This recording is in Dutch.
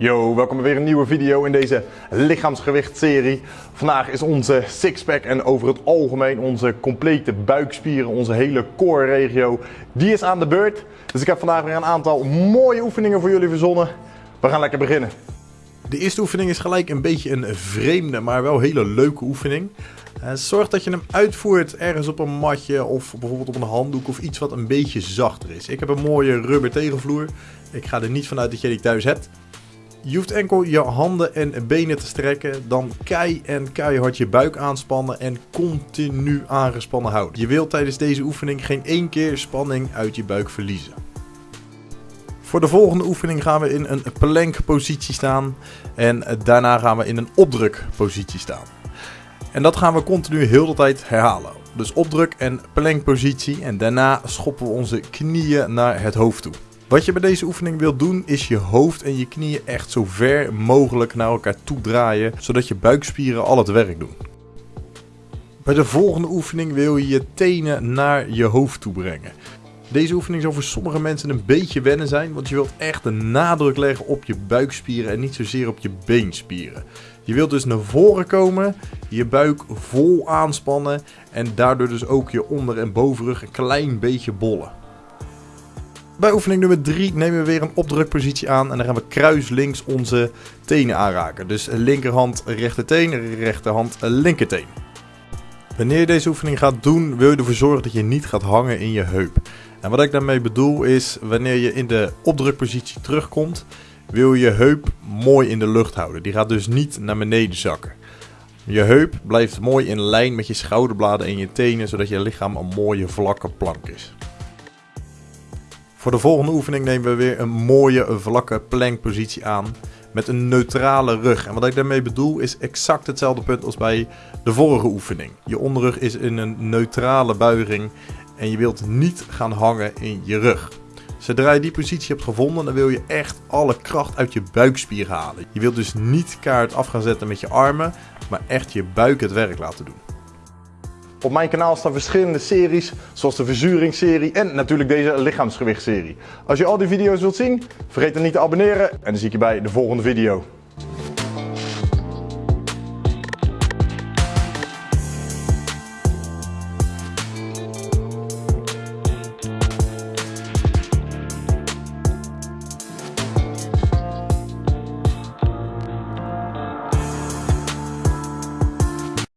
Yo, welkom bij weer een nieuwe video in deze lichaamsgewicht-serie. Vandaag is onze sixpack en over het algemeen onze complete buikspieren, onze hele core-regio, die is aan de beurt. Dus ik heb vandaag weer een aantal mooie oefeningen voor jullie verzonnen. We gaan lekker beginnen. De eerste oefening is gelijk een beetje een vreemde, maar wel hele leuke oefening. Uh, zorg dat je hem uitvoert ergens op een matje of bijvoorbeeld op een handdoek of iets wat een beetje zachter is. Ik heb een mooie rubber tegenvloer. Ik ga er niet vanuit dat je die thuis hebt. Je hoeft enkel je handen en benen te strekken, dan kei en keihard je buik aanspannen en continu aangespannen houden. Je wilt tijdens deze oefening geen één keer spanning uit je buik verliezen. Voor de volgende oefening gaan we in een plankpositie staan en daarna gaan we in een opdrukpositie staan. En dat gaan we continu heel de tijd herhalen. Dus opdruk en plankpositie en daarna schoppen we onze knieën naar het hoofd toe. Wat je bij deze oefening wilt doen is je hoofd en je knieën echt zo ver mogelijk naar elkaar toe draaien, zodat je buikspieren al het werk doen. Bij de volgende oefening wil je je tenen naar je hoofd toe brengen. Deze oefening zal voor sommige mensen een beetje wennen zijn, want je wilt echt de nadruk leggen op je buikspieren en niet zozeer op je beenspieren. Je wilt dus naar voren komen, je buik vol aanspannen en daardoor dus ook je onder- en bovenrug een klein beetje bollen. Bij oefening nummer 3 nemen we weer een opdrukpositie aan en dan gaan we kruislinks onze tenen aanraken. Dus linkerhand rechterteen, rechterhand linkerteen. Wanneer je deze oefening gaat doen, wil je ervoor zorgen dat je niet gaat hangen in je heup. En wat ik daarmee bedoel is, wanneer je in de opdrukpositie terugkomt, wil je heup mooi in de lucht houden. Die gaat dus niet naar beneden zakken. Je heup blijft mooi in lijn met je schouderbladen en je tenen, zodat je lichaam een mooie vlakke plank is. Voor de volgende oefening nemen we weer een mooie vlakke plankpositie aan met een neutrale rug. En wat ik daarmee bedoel is exact hetzelfde punt als bij de vorige oefening. Je onderrug is in een neutrale buiging en je wilt niet gaan hangen in je rug. Zodra je die positie hebt gevonden, dan wil je echt alle kracht uit je buikspier halen. Je wilt dus niet kaart af gaan zetten met je armen, maar echt je buik het werk laten doen. Op mijn kanaal staan verschillende series, zoals de verzuringsserie en natuurlijk deze lichaamsgewichtserie. Als je al die video's wilt zien, vergeet dan niet te abonneren en dan zie ik je bij de volgende video.